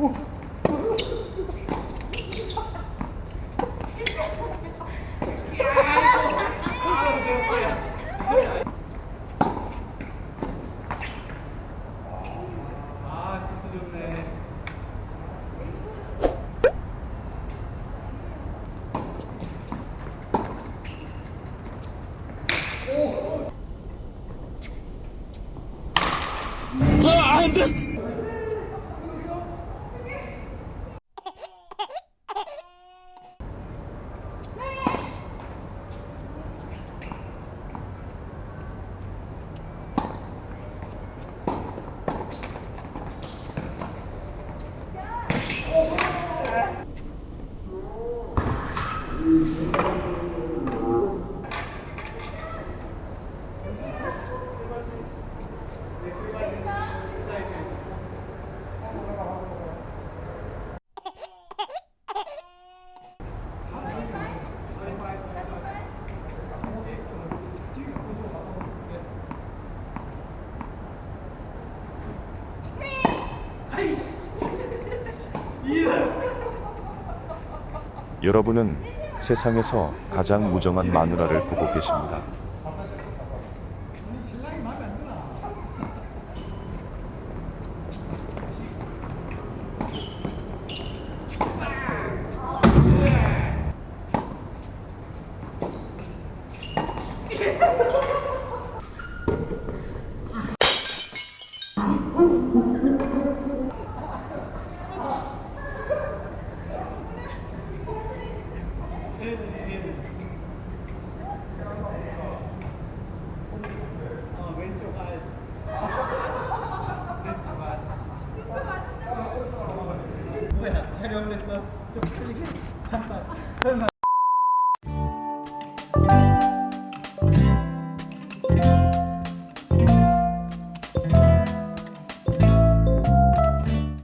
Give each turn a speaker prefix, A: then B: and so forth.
A: 오. 아, 안 돼! 여러분은 세상에서 가장 무정한 마누라를 보고 계십니다.
B: 촬영했어. 좀 크게. 설마